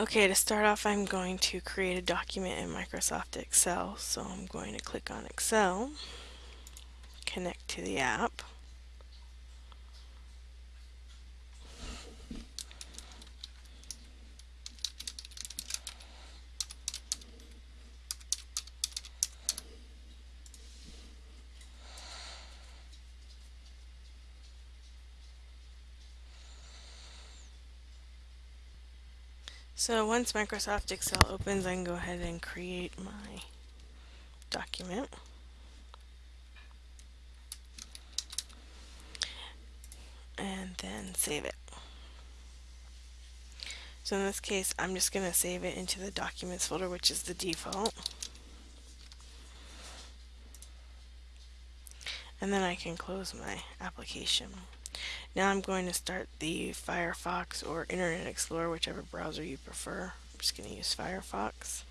Okay, to start off I'm going to create a document in Microsoft Excel. So I'm going to click on Excel, connect to the app. So once Microsoft Excel opens, I can go ahead and create my document. And then save it. So in this case, I'm just going to save it into the Documents folder, which is the default. And then I can close my application. Now I'm going to start the Firefox or Internet Explorer, whichever browser you prefer. I'm just going to use Firefox.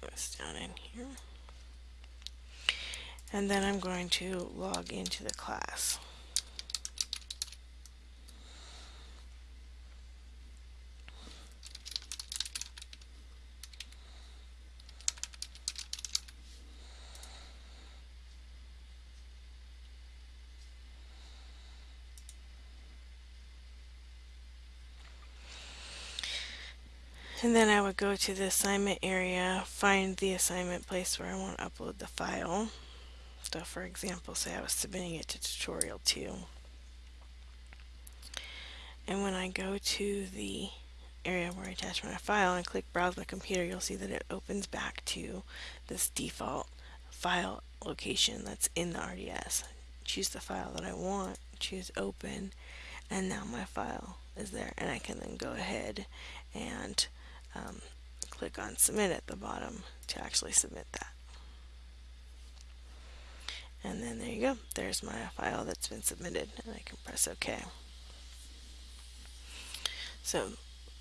Bring this down in here. And then I'm going to log into the class. And then I would go to the assignment area, find the assignment place where I want to upload the file. So for example, say I was submitting it to tutorial 2. And when I go to the area where I attach my file and click browse my computer, you'll see that it opens back to this default file location that's in the RDS. Choose the file that I want, choose open, and now my file is there and I can then go ahead and um, click on submit at the bottom to actually submit that. And then there you go. There's my file that's been submitted and I can press OK. So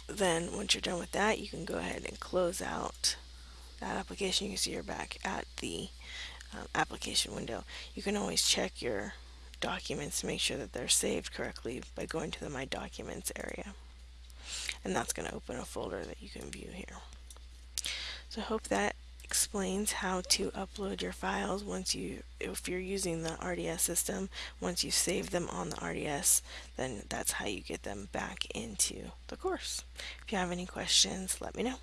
then once you're done with that, you can go ahead and close out that application. You can see you're back at the um, application window. You can always check your documents to make sure that they're saved correctly by going to the My Documents area and that's going to open a folder that you can view here. So I hope that explains how to upload your files once you if you're using the RDS system once you save them on the RDS then that's how you get them back into the course if you have any questions let me know